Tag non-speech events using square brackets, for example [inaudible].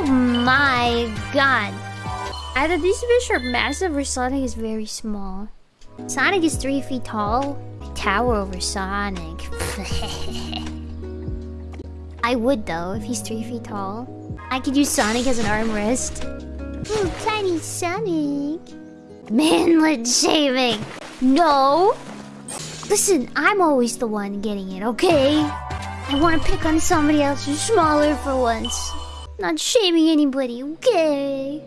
Oh my god. Either these fish are massive or Sonic is very small. Sonic is three feet tall. I tower over Sonic. [laughs] I would though, if he's three feet tall. I could use Sonic as an armrest. Ooh, tiny Sonic. Manlet shaving. No. Listen, I'm always the one getting it, okay? I want to pick on somebody else who's smaller for once. Not shaming anybody, okay?